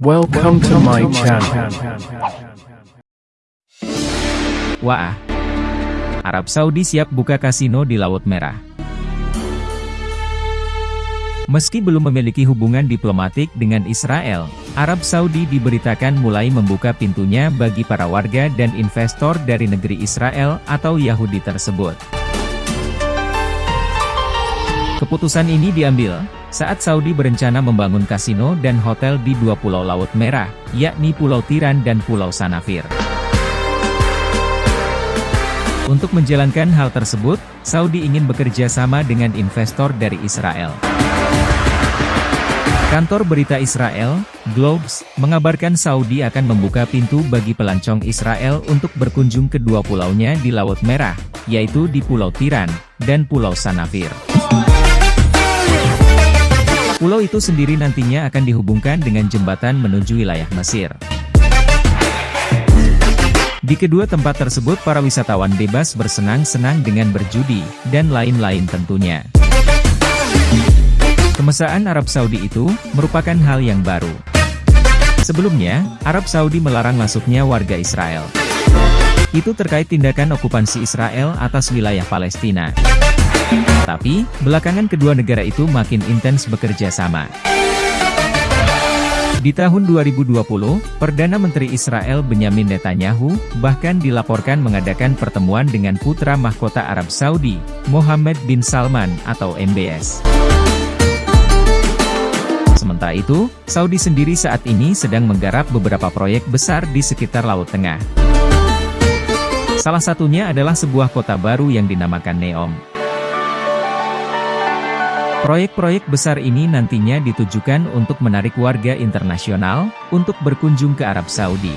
Welcome to my channel. Wah, Arab Saudi siap buka kasino di Laut Merah. Meski belum memiliki hubungan diplomatik dengan Israel, Arab Saudi diberitakan mulai membuka pintunya bagi para warga dan investor dari negeri Israel atau Yahudi tersebut. Keputusan ini diambil saat Saudi berencana membangun kasino dan hotel di dua pulau Laut Merah, yakni Pulau Tiran dan Pulau Sanafir. Untuk menjalankan hal tersebut, Saudi ingin bekerja sama dengan investor dari Israel. Kantor berita Israel, Globes, mengabarkan Saudi akan membuka pintu bagi pelancong Israel untuk berkunjung ke dua pulaunya di Laut Merah, yaitu di Pulau Tiran, dan Pulau Sanafir. Pulau itu sendiri nantinya akan dihubungkan dengan jembatan menuju wilayah Mesir. Di kedua tempat tersebut para wisatawan bebas bersenang-senang dengan berjudi, dan lain-lain tentunya. Kemesraan Arab Saudi itu, merupakan hal yang baru. Sebelumnya, Arab Saudi melarang masuknya warga Israel. Itu terkait tindakan okupansi Israel atas wilayah Palestina. Tapi, belakangan kedua negara itu makin intens bekerja sama. Di tahun 2020, Perdana Menteri Israel Benyamin Netanyahu, bahkan dilaporkan mengadakan pertemuan dengan putra mahkota Arab Saudi, Mohammed bin Salman atau MBS. Sementara itu, Saudi sendiri saat ini sedang menggarap beberapa proyek besar di sekitar Laut Tengah. Salah satunya adalah sebuah kota baru yang dinamakan Neom. Proyek-proyek besar ini nantinya ditujukan untuk menarik warga internasional, untuk berkunjung ke Arab Saudi.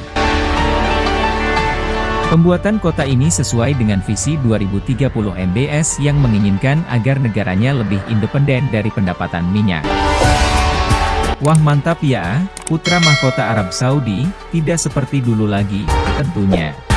Pembuatan kota ini sesuai dengan visi 2030 MBS yang menginginkan agar negaranya lebih independen dari pendapatan minyak. Wah mantap ya, putra mahkota Arab Saudi, tidak seperti dulu lagi, tentunya.